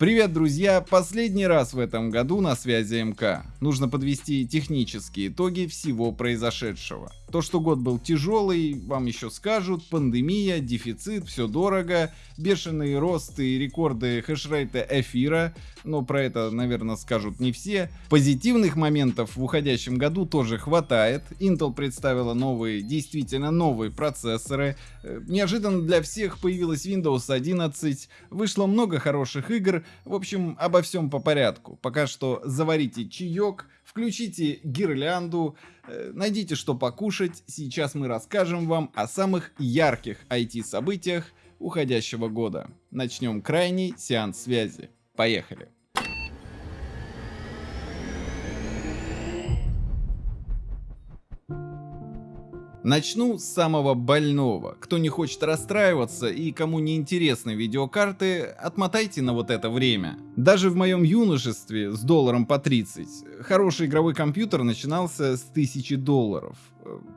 Привет, друзья! Последний раз в этом году на связи МК. Нужно подвести технические итоги всего произошедшего. То, что год был тяжелый, вам еще скажут, пандемия, дефицит, все дорого, бешеный рост и рекорды хешрейта эфира, но про это, наверное, скажут не все. Позитивных моментов в уходящем году тоже хватает. Intel представила новые, действительно новые процессоры. Э, неожиданно для всех появилась Windows 11, вышло много хороших игр, в общем, обо всем по порядку. Пока что заварите чаек, включите гирлянду, э, найдите что покушать. Сейчас мы расскажем вам о самых ярких IT-событиях уходящего года. Начнем крайний сеанс связи. Поехали! Начну с самого больного. Кто не хочет расстраиваться и кому не интересны видеокарты, отмотайте на вот это время. Даже в моем юношестве с долларом по 30 хороший игровой компьютер начинался с 1000 долларов.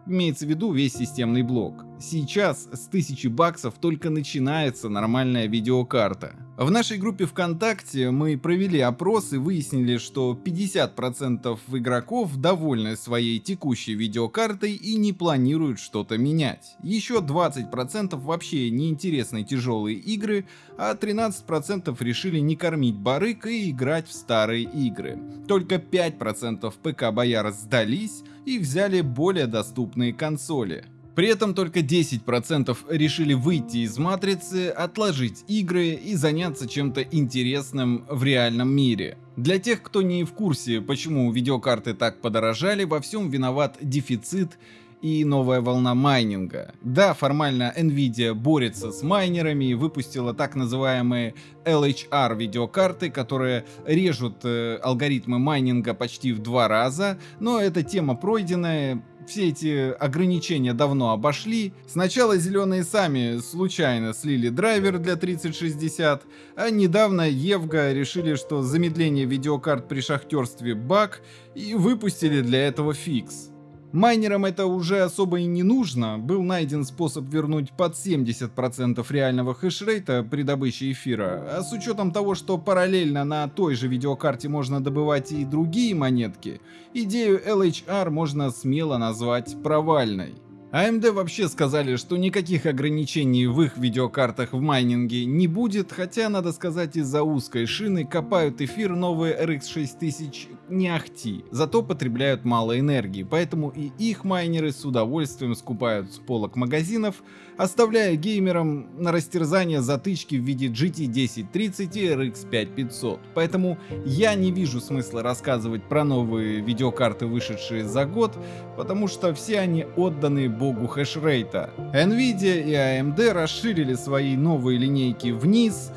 Имеется в виду весь системный блок. Сейчас с 1000 баксов только начинается нормальная видеокарта. В нашей группе ВКонтакте мы провели опрос и выяснили, что 50% игроков довольны своей текущей видеокартой и не планируют что-то менять. Еще 20% вообще неинтересны тяжелые игры, а 13% решили не кормить барык и играть в старые игры. Только 5% ПК-бояр сдались и взяли более доступные консоли. При этом только 10% решили выйти из матрицы, отложить игры и заняться чем-то интересным в реальном мире. Для тех, кто не в курсе, почему видеокарты так подорожали, во всем виноват дефицит и новая волна майнинга. Да, формально Nvidia борется с майнерами и выпустила так называемые LHR видеокарты, которые режут э, алгоритмы майнинга почти в два раза, но эта тема пройденная, все эти ограничения давно обошли. Сначала зеленые сами случайно слили драйвер для 3060, а недавно Евга решили, что замедление видеокарт при шахтерстве баг и выпустили для этого фикс. Майнерам это уже особо и не нужно, был найден способ вернуть под 70% реального хешрейта при добыче эфира, а с учетом того, что параллельно на той же видеокарте можно добывать и другие монетки, идею LHR можно смело назвать провальной. AMD вообще сказали, что никаких ограничений в их видеокартах в майнинге не будет, хотя, надо сказать, из-за узкой шины копают эфир новые RX 6000 не ахти, зато потребляют мало энергии, поэтому и их майнеры с удовольствием скупают с полок магазинов, оставляя геймерам на растерзание затычки в виде GT 1030 и RX 5500. Поэтому я не вижу смысла рассказывать про новые видеокарты, вышедшие за год, потому что все они отданы богу хешрейта. Nvidia и AMD расширили свои новые линейки вниз,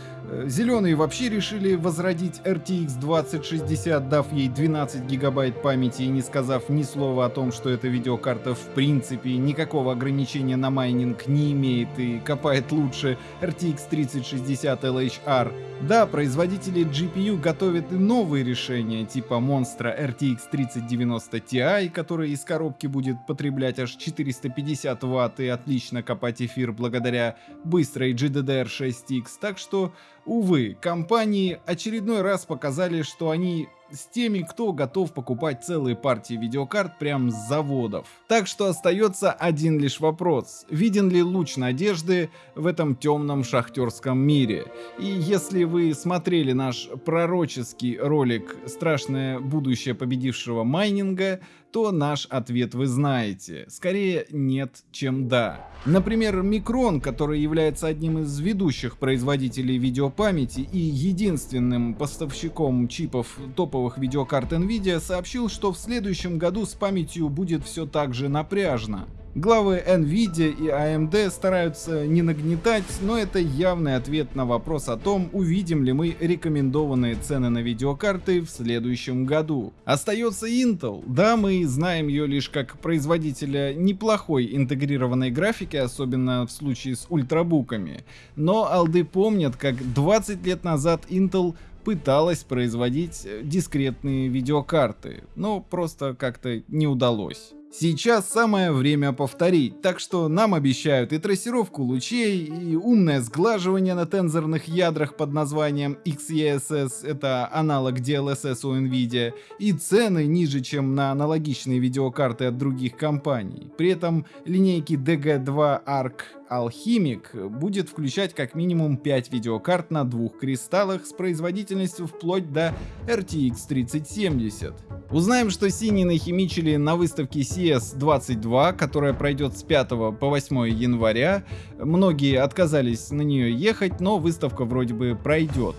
Зеленые вообще решили возродить RTX 2060, дав ей 12 гигабайт памяти и не сказав ни слова о том, что эта видеокарта в принципе никакого ограничения на майнинг не имеет и копает лучше RTX 3060 LHR. Да, производители GPU готовят и новые решения, типа Monster RTX 3090 Ti, который из коробки будет потреблять аж 450 Вт и отлично копать эфир благодаря быстрой GDDR6X, так что Увы, компании очередной раз показали, что они с теми, кто готов покупать целые партии видеокарт прямо с заводов. Так что остается один лишь вопрос. Виден ли луч надежды в этом темном шахтерском мире? И если вы смотрели наш пророческий ролик «Страшное будущее победившего майнинга», то наш ответ вы знаете. Скорее нет, чем да. Например, Micron, который является одним из ведущих производителей видеопамяти и единственным поставщиком чипов топовых видеокарт Nvidia, сообщил, что в следующем году с памятью будет все так же напряжно. Главы Nvidia и AMD стараются не нагнетать, но это явный ответ на вопрос о том, увидим ли мы рекомендованные цены на видеокарты в следующем году. Остается Intel. Да, мы знаем ее лишь как производителя неплохой интегрированной графики, особенно в случае с ультрабуками. Но алды помнят, как 20 лет назад Intel пыталась производить дискретные видеокарты, но просто как-то не удалось. Сейчас самое время повторить, так что нам обещают и трассировку лучей, и умное сглаживание на тензорных ядрах под названием XeSS, это аналог DLSS у Nvidia, и цены ниже, чем на аналогичные видеокарты от других компаний. При этом линейки DG2 ARC Alchemic будет включать как минимум 5 видеокарт на двух кристаллах с производительностью вплоть до RTX 3070. Узнаем, что синие нахимичили на выставке CS22, которая пройдет с 5 по 8 января. Многие отказались на нее ехать, но выставка вроде бы пройдет.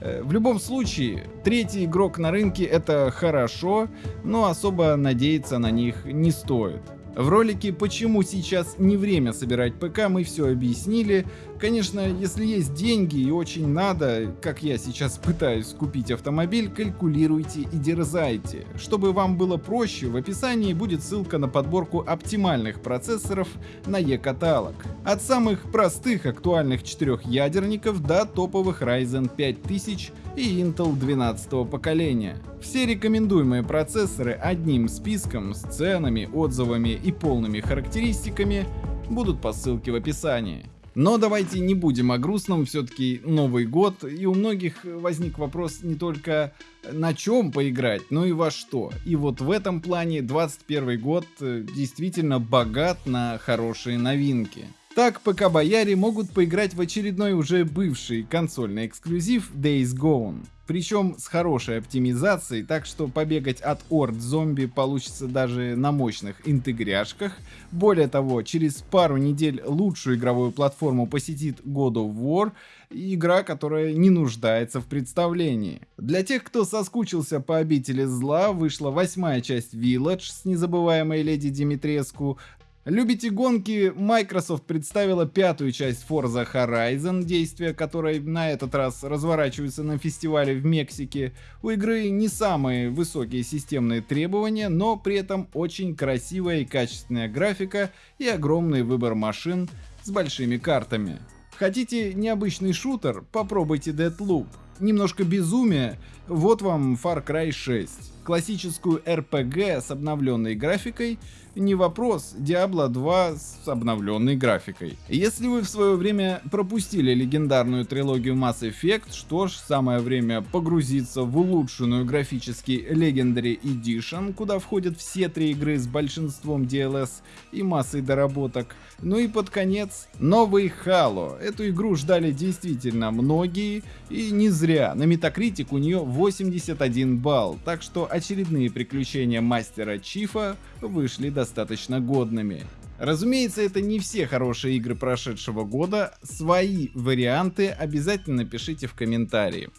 Э, в любом случае, третий игрок на рынке это хорошо, но особо надеяться на них не стоит. В ролике «Почему сейчас не время собирать ПК» мы все объяснили. Конечно, если есть деньги и очень надо, как я сейчас пытаюсь купить автомобиль, калькулируйте и дерзайте. Чтобы вам было проще, в описании будет ссылка на подборку оптимальных процессоров на e-каталог. От самых простых актуальных четырехъядерников до топовых Ryzen 5000 и Intel 12 поколения. Все рекомендуемые процессоры одним списком с ценами, отзывами и полными характеристиками будут по ссылке в описании. Но давайте не будем о грустном, все-таки Новый год, и у многих возник вопрос не только на чем поиграть, но и во что. И вот в этом плане 21 год э, действительно богат на хорошие новинки. Так, ПК-бояре могут поиграть в очередной уже бывший консольный эксклюзив Days Gone. Причем с хорошей оптимизацией, так что побегать от орд зомби получится даже на мощных интегряшках. Более того, через пару недель лучшую игровую платформу посетит God of War, игра, которая не нуждается в представлении. Для тех, кто соскучился по обители зла, вышла восьмая часть Village с незабываемой леди Димитреску, Любите гонки? Microsoft представила пятую часть Forza Horizon, действия которой на этот раз разворачиваются на фестивале в Мексике. У игры не самые высокие системные требования, но при этом очень красивая и качественная графика и огромный выбор машин с большими картами. Хотите необычный шутер? Попробуйте Deadloop. Немножко безумия? Вот вам Far Cry 6. Классическую RPG с обновленной графикой – не вопрос, Diablo 2 с обновленной графикой. Если вы в свое время пропустили легендарную трилогию Mass Effect, что ж, самое время погрузиться в улучшенную графически Legendary Edition, куда входят все три игры с большинством DLS и массой доработок. Ну и под конец, новый Halo. Эту игру ждали действительно многие, и не зря. На Metacritic у нее 81 балл, так что очередные приключения мастера Чифа вышли достаточно годными. Разумеется, это не все хорошие игры прошедшего года, свои варианты обязательно пишите в комментарии.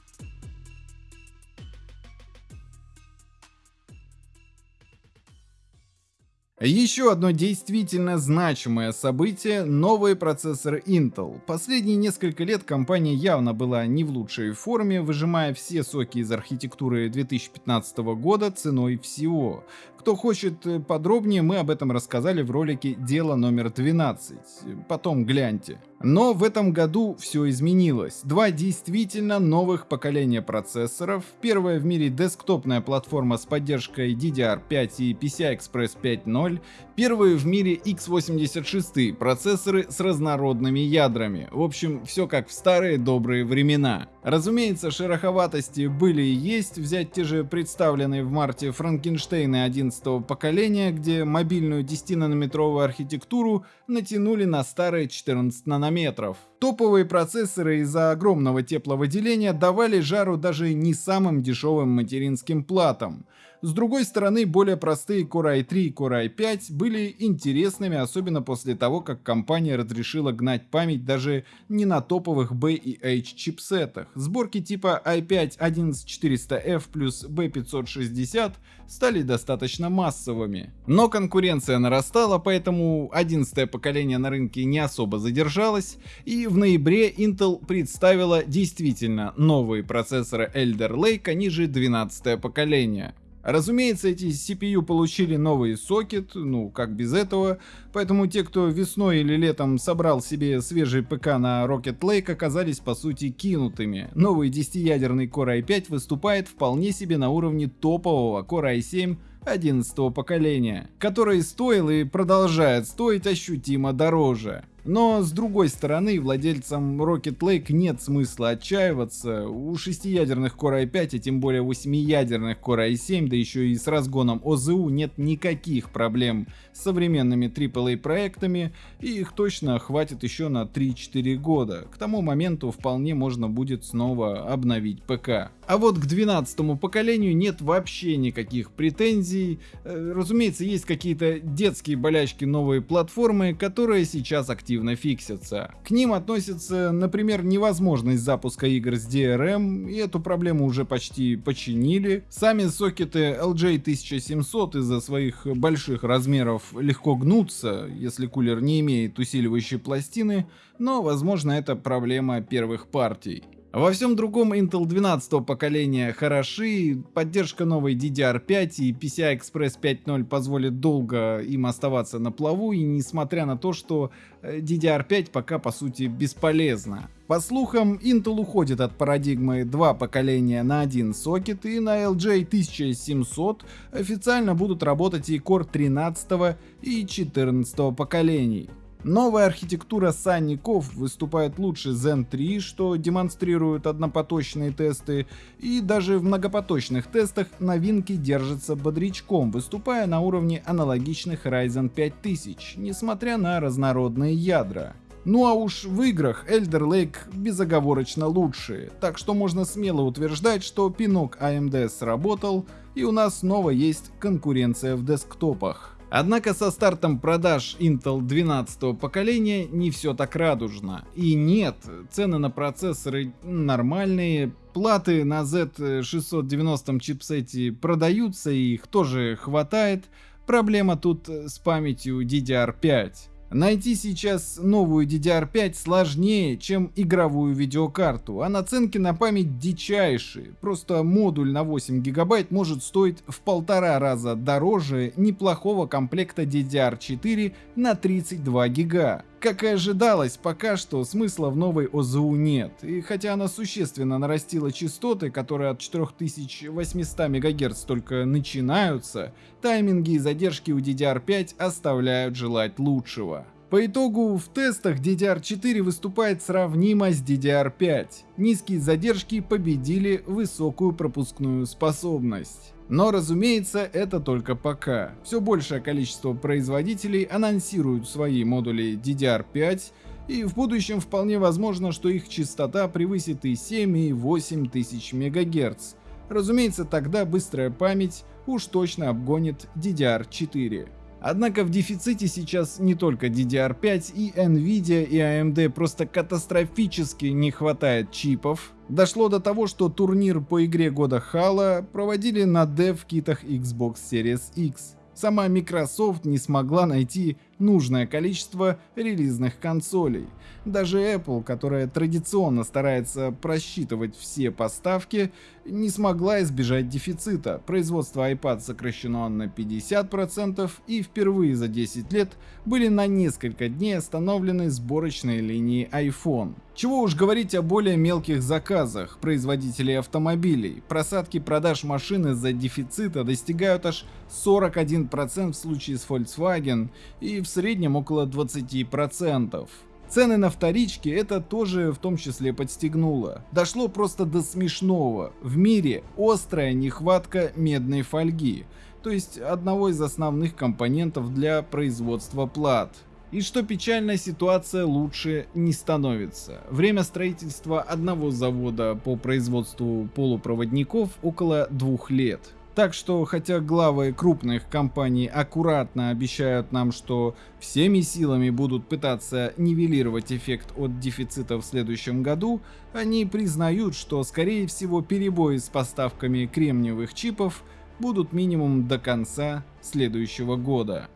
Еще одно действительно значимое событие – новые процессоры Intel. Последние несколько лет компания явно была не в лучшей форме, выжимая все соки из архитектуры 2015 года ценой всего. Кто хочет э, подробнее, мы об этом рассказали в ролике «Дело номер 12». Потом гляньте. Но в этом году все изменилось. Два действительно новых поколения процессоров. Первая в мире десктопная платформа с поддержкой DDR5 и PCI Express 5.0. Первые в мире x86 процессоры с разнородными ядрами. В общем, все как в старые добрые времена. Разумеется, шероховатости были и есть, взять те же представленные в марте Франкенштейны 11 поколения, где мобильную 10-нанометровую архитектуру натянули на старые 14 нанометров. Топовые процессоры из-за огромного тепловыделения давали жару даже не самым дешевым материнским платам. С другой стороны, более простые Core i3 и Core i5 были интересными, особенно после того, как компания разрешила гнать память даже не на топовых B и H чипсетах. Сборки типа i5 11400F плюс B560 стали достаточно массовыми. Но конкуренция нарастала, поэтому 11 поколение на рынке не особо задержалось, и в ноябре Intel представила действительно новые процессоры Elder Lake, они же 12 поколение. Разумеется, эти CPU получили новый сокет, ну как без этого, поэтому те, кто весной или летом собрал себе свежий ПК на Rocket Lake, оказались по сути кинутыми. Новый 10-ядерный Core i5 выступает вполне себе на уровне топового Core i7 11 поколения, который стоил и продолжает стоить ощутимо дороже. Но с другой стороны, владельцам Rocket Lake нет смысла отчаиваться. У шестиядерных Core i5, а тем более восьмиядерных Core i7, да еще и с разгоном ОЗУ нет никаких проблем с современными AAA проектами, и их точно хватит еще на 3-4 года. К тому моменту вполне можно будет снова обновить ПК. А вот к 12 поколению нет вообще никаких претензий. Э, разумеется, есть какие-то детские болячки новой платформы, которые сейчас активно фиксятся. К ним относится, например, невозможность запуска игр с DRM, и эту проблему уже почти починили. Сами сокеты LJ1700 из-за своих больших размеров легко гнутся, если кулер не имеет усиливающей пластины, но возможно это проблема первых партий. Во всем другом Intel 12 поколения хороши, поддержка новой DDR5 и PCI Express 5.0 позволит долго им оставаться на плаву, и несмотря на то, что э, DDR5 пока по сути бесполезна. По слухам, Intel уходит от парадигмы два поколения на один сокет, и на LJ 1700 официально будут работать и Core 13 и 14 поколений. Новая архитектура санников выступает лучше Zen 3, что демонстрируют однопоточные тесты, и даже в многопоточных тестах новинки держатся бодрячком, выступая на уровне аналогичных Ryzen 5000, несмотря на разнородные ядра. Ну а уж в играх Elder Lake безоговорочно лучшие, так что можно смело утверждать, что пинок AMD сработал, и у нас снова есть конкуренция в десктопах. Однако со стартом продаж Intel 12 поколения не все так радужно. И нет, цены на процессоры нормальные, платы на Z690 чипсете продаются и их тоже хватает. Проблема тут с памятью DDR5. Найти сейчас новую DDR5 сложнее, чем игровую видеокарту, а наценки на память дичайшие. Просто модуль на 8 гигабайт может стоить в полтора раза дороже неплохого комплекта DDR4 на 32 гига. Как и ожидалось, пока что смысла в новой ОЗУ нет, и хотя она существенно нарастила частоты, которые от 4800 МГц только начинаются, тайминги и задержки у DDR5 оставляют желать лучшего. По итогу в тестах DDR4 выступает сравнимо с DDR5. Низкие задержки победили высокую пропускную способность. Но разумеется, это только пока. Все большее количество производителей анонсируют свои модули DDR5, и в будущем вполне возможно, что их частота превысит и 7, и 8 тысяч МГц. Разумеется, тогда быстрая память уж точно обгонит DDR4. Однако в дефиците сейчас не только DDR5 и Nvidia и AMD просто катастрофически не хватает чипов. Дошло до того, что турнир по игре года Halo проводили на дев-китах Xbox Series X. Сама Microsoft не смогла найти нужное количество релизных консолей. Даже Apple, которая традиционно старается просчитывать все поставки, не смогла избежать дефицита. Производство iPad сокращено на 50% и впервые за 10 лет были на несколько дней остановлены сборочные линии iPhone. Чего уж говорить о более мелких заказах производителей автомобилей. Просадки продаж машин из-за дефицита достигают аж 41% в случае с Volkswagen и в среднем около 20%. Цены на вторички это тоже в том числе подстегнуло. Дошло просто до смешного. В мире острая нехватка медной фольги, то есть одного из основных компонентов для производства плат. И что печальная ситуация лучше не становится. Время строительства одного завода по производству полупроводников около двух лет. Так что, хотя главы крупных компаний аккуратно обещают нам, что всеми силами будут пытаться нивелировать эффект от дефицита в следующем году, они признают, что скорее всего перебои с поставками кремниевых чипов будут минимум до конца следующего года.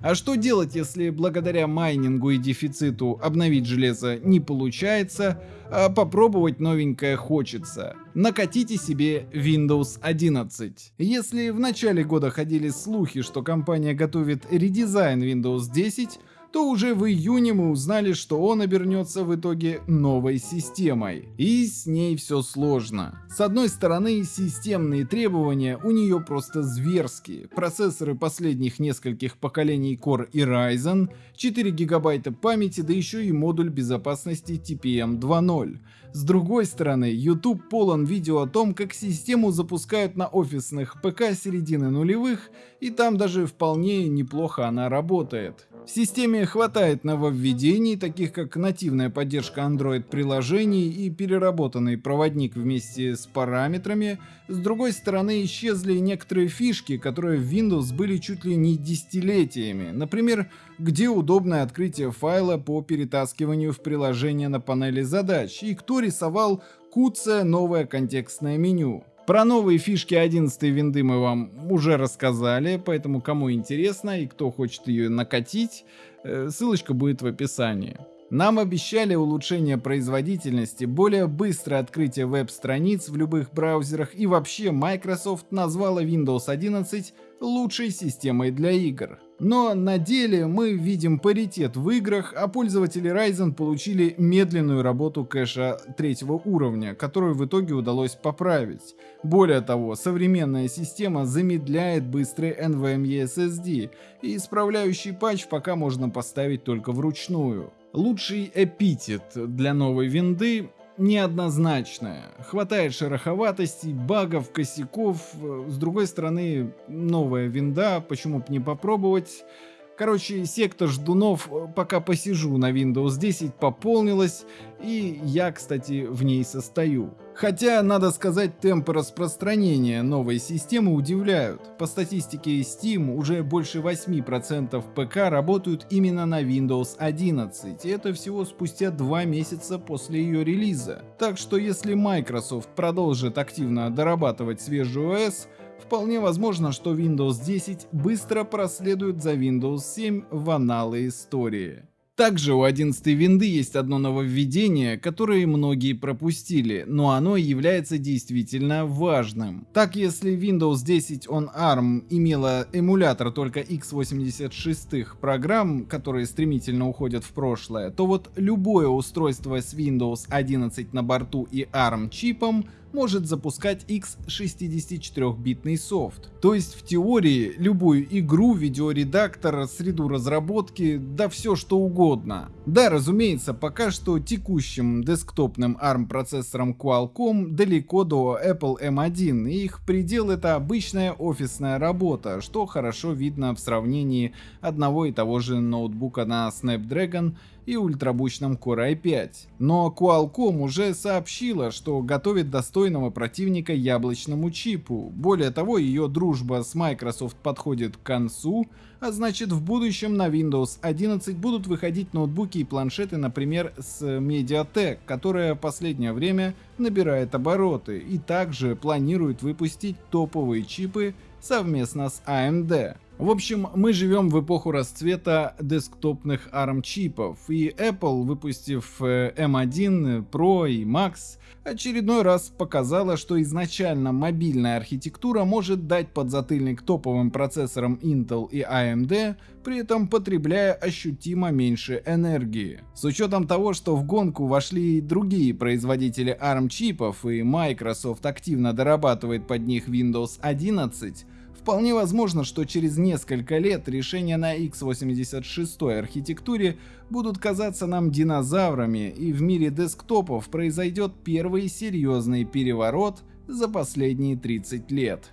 А что делать, если благодаря майнингу и дефициту обновить железо не получается, а попробовать новенькое хочется? Накатите себе Windows 11. Если в начале года ходили слухи, что компания готовит редизайн Windows 10, то уже в июне мы узнали, что он обернется в итоге новой системой. И с ней все сложно. С одной стороны, системные требования у нее просто зверские. Процессоры последних нескольких поколений Core и Ryzen, 4 гигабайта памяти, да еще и модуль безопасности TPM 2.0. С другой стороны, YouTube полон видео о том, как систему запускают на офисных ПК середины нулевых, и там даже вполне неплохо она работает. В системе хватает нововведений, таких как нативная поддержка Android-приложений и переработанный проводник вместе с параметрами. С другой стороны, исчезли некоторые фишки, которые в Windows были чуть ли не десятилетиями. Например, где удобное открытие файла по перетаскиванию в приложение на панели задач, и кто рисовал куцое новое контекстное меню. Про новые фишки 11 винды мы вам уже рассказали, поэтому кому интересно и кто хочет ее накатить, э, ссылочка будет в описании. Нам обещали улучшение производительности, более быстрое открытие веб-страниц в любых браузерах и вообще Microsoft назвала Windows 11 лучшей системой для игр. Но на деле мы видим паритет в играх, а пользователи Ryzen получили медленную работу кэша третьего уровня, которую в итоге удалось поправить. Более того, современная система замедляет быстрый NVMe SSD, и исправляющий патч пока можно поставить только вручную. Лучший эпитет для новой винды неоднозначная. Хватает шероховатостей, багов, косяков. С другой стороны, новая винда, почему бы не попробовать. Короче, секта ждунов, э, пока посижу на Windows 10, пополнилась, и я, кстати, в ней состою. Хотя, надо сказать, темпы распространения новой системы удивляют. По статистике Steam, уже больше 8% ПК работают именно на Windows 11, и это всего спустя 2 месяца после ее релиза. Так что если Microsoft продолжит активно дорабатывать свежий OS, Вполне возможно, что Windows 10 быстро проследует за Windows 7 в аналы истории. Также у 11 винды есть одно нововведение, которое многие пропустили, но оно является действительно важным. Так, если Windows 10 on ARM имела эмулятор только x86 программ, которые стремительно уходят в прошлое, то вот любое устройство с Windows 11 на борту и ARM чипом может запускать x64-битный софт. То есть в теории любую игру, видеоредактор, среду разработки, да все что угодно. Да, разумеется, пока что текущим десктопным ARM процессором Qualcomm далеко до Apple M1, и их предел это обычная офисная работа, что хорошо видно в сравнении одного и того же ноутбука на Snapdragon и ультрабучном Core i5. Но Qualcomm уже сообщила, что готовит достойного противника яблочному чипу. Более того, ее дружба с Microsoft подходит к концу, а значит в будущем на Windows 11 будут выходить ноутбуки и планшеты, например, с Mediatek, которая последнее время набирает обороты и также планирует выпустить топовые чипы совместно с AMD. В общем, мы живем в эпоху расцвета десктопных ARM чипов, и Apple, выпустив M1 э, Pro и Max, очередной раз показала, что изначально мобильная архитектура может дать подзатыльник топовым процессорам Intel и AMD, при этом потребляя ощутимо меньше энергии. С учетом того, что в гонку вошли и другие производители ARM чипов и Microsoft активно дорабатывает под них Windows 11, Вполне возможно, что через несколько лет решения на x86 архитектуре будут казаться нам динозаврами, и в мире десктопов произойдет первый серьезный переворот за последние 30 лет.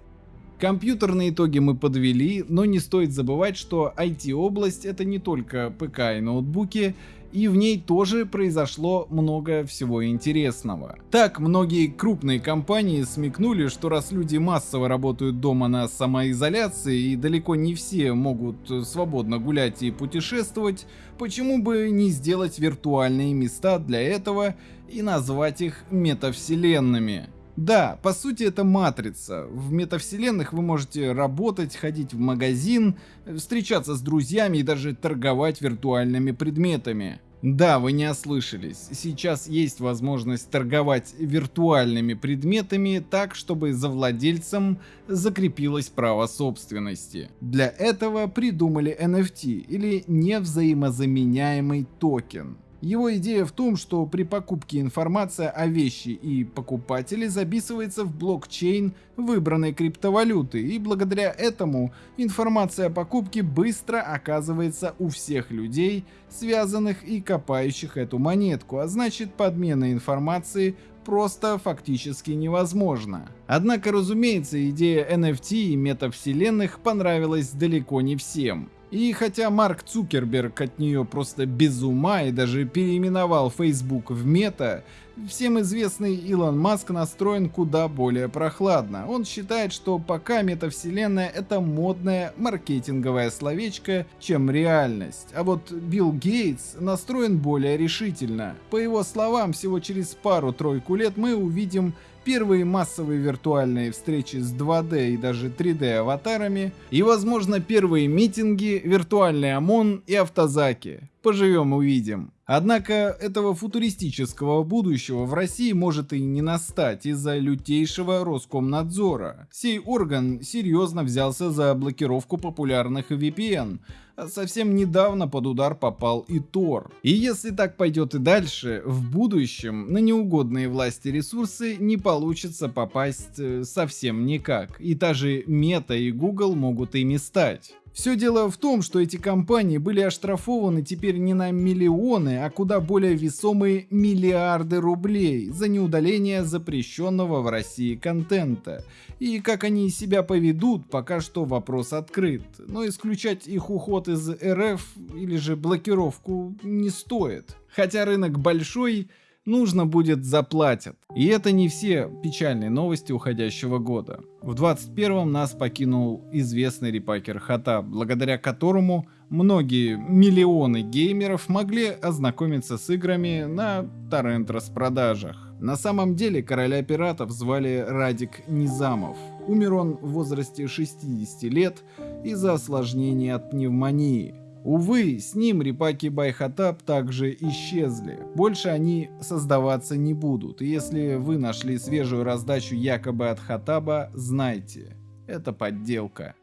Компьютерные итоги мы подвели, но не стоит забывать, что IT-область это не только ПК и ноутбуки, и в ней тоже произошло много всего интересного. Так, многие крупные компании смекнули, что раз люди массово работают дома на самоизоляции и далеко не все могут свободно гулять и путешествовать, почему бы не сделать виртуальные места для этого и назвать их метавселенными. Да, по сути это матрица. В метавселенных вы можете работать, ходить в магазин, встречаться с друзьями и даже торговать виртуальными предметами. Да, вы не ослышались. Сейчас есть возможность торговать виртуальными предметами так, чтобы за владельцем закрепилось право собственности. Для этого придумали NFT или невзаимозаменяемый токен. Его идея в том, что при покупке информация о вещи и покупателе записывается в блокчейн выбранной криптовалюты, и благодаря этому информация о покупке быстро оказывается у всех людей, связанных и копающих эту монетку, а значит подмена информации просто фактически невозможно. Однако, разумеется, идея NFT и метавселенных понравилась далеко не всем. И хотя Марк Цукерберг от нее просто без ума и даже переименовал Facebook в Мета, всем известный Илон Маск настроен куда более прохладно. Он считает, что пока метавселенная это модное маркетинговое словечко, чем реальность. А вот Билл Гейтс настроен более решительно. По его словам, всего через пару-тройку лет мы увидим первые массовые виртуальные встречи с 2D и даже 3D аватарами, и, возможно, первые митинги, виртуальный ОМОН и автозаки. Поживем увидим. Однако этого футуристического будущего в России может и не настать из-за лютейшего Роскомнадзора. Сей орган серьезно взялся за блокировку популярных VPN, совсем недавно под удар попал и Тор. И если так пойдет и дальше, в будущем на неугодные власти ресурсы не получится попасть э, совсем никак. И та же Мета и Google могут ими стать. Все дело в том, что эти компании были оштрафованы теперь не на миллионы, а куда более весомые миллиарды рублей за неудаление запрещенного в России контента. И как они себя поведут, пока что вопрос открыт. Но исключать их уход из РФ или же блокировку не стоит. Хотя рынок большой, нужно будет заплатят. И это не все печальные новости уходящего года. В 21-м нас покинул известный репакер Хата, благодаря которому многие миллионы геймеров могли ознакомиться с играми на торрент распродажах. На самом деле короля пиратов звали Радик Низамов. Умер он в возрасте 60 лет из-за осложнений от пневмонии. Увы, с ним репаки by xatab также исчезли. Больше они создаваться не будут. И если вы нашли свежую раздачу якобы от Хатаба, знайте, это подделка.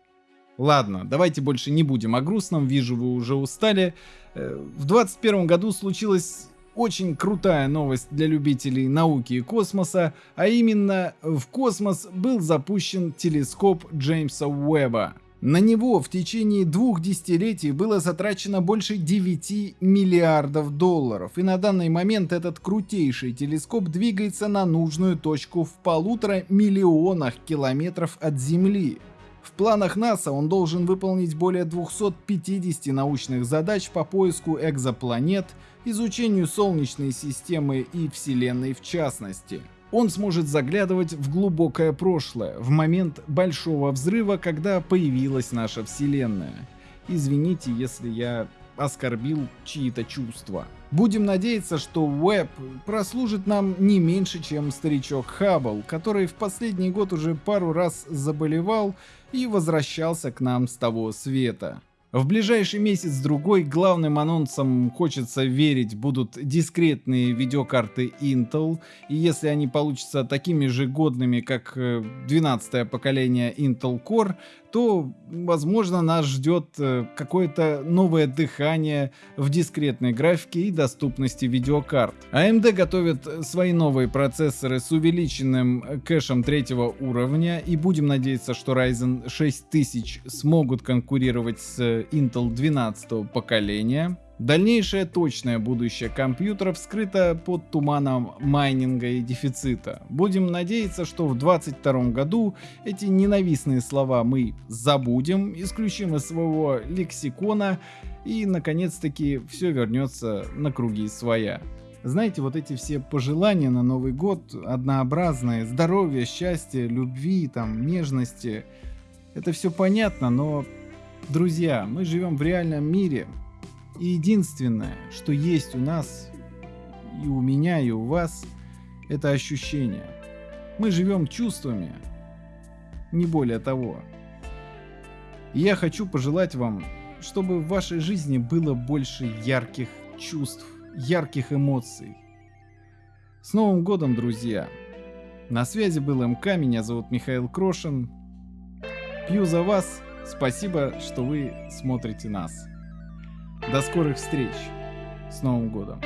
Ладно, давайте больше не будем о грустном, вижу вы уже устали. Э, в 21 году случилась очень крутая новость для любителей науки и космоса, а именно в космос был запущен телескоп Джеймса Уэбба. На него в течение двух десятилетий было затрачено больше 9 миллиардов долларов, и на данный момент этот крутейший телескоп двигается на нужную точку в полутора миллионах километров от Земли. В планах НАСА он должен выполнить более 250 научных задач по поиску экзопланет, изучению Солнечной системы и Вселенной в частности он сможет заглядывать в глубокое прошлое, в момент большого взрыва, когда появилась наша Вселенная. Извините, если я оскорбил чьи-то чувства. Будем надеяться, что Уэб прослужит нам не меньше, чем старичок Хаббл, который в последний год уже пару раз заболевал и возвращался к нам с того света. В ближайший месяц-другой главным анонсом, хочется верить, будут дискретные видеокарты Intel, и если они получатся такими же годными, как 12 э, поколение Intel Core, то, возможно, нас ждет э, какое-то новое дыхание в дискретной графике и доступности видеокарт. AMD готовит свои новые процессоры с увеличенным э, кэшем третьего уровня и будем надеяться, что Ryzen 6000 смогут конкурировать с Intel 12 поколения. Дальнейшее точное будущее компьютеров скрыто под туманом майнинга и дефицита. Будем надеяться, что в 2022 году эти ненавистные слова мы забудем, исключим из своего лексикона и наконец-таки все вернется на круги своя. Знаете, вот эти все пожелания на Новый год однообразные, здоровья, счастья, любви, там, нежности, это все понятно, но, друзья, мы живем в реальном мире, и единственное, что есть у нас, и у меня, и у вас, это ощущение. Мы живем чувствами, не более того. И я хочу пожелать вам, чтобы в вашей жизни было больше ярких чувств ярких эмоций. С Новым годом, друзья! На связи был МК, меня зовут Михаил Крошин. Пью за вас, спасибо, что вы смотрите нас. До скорых встреч! С Новым годом!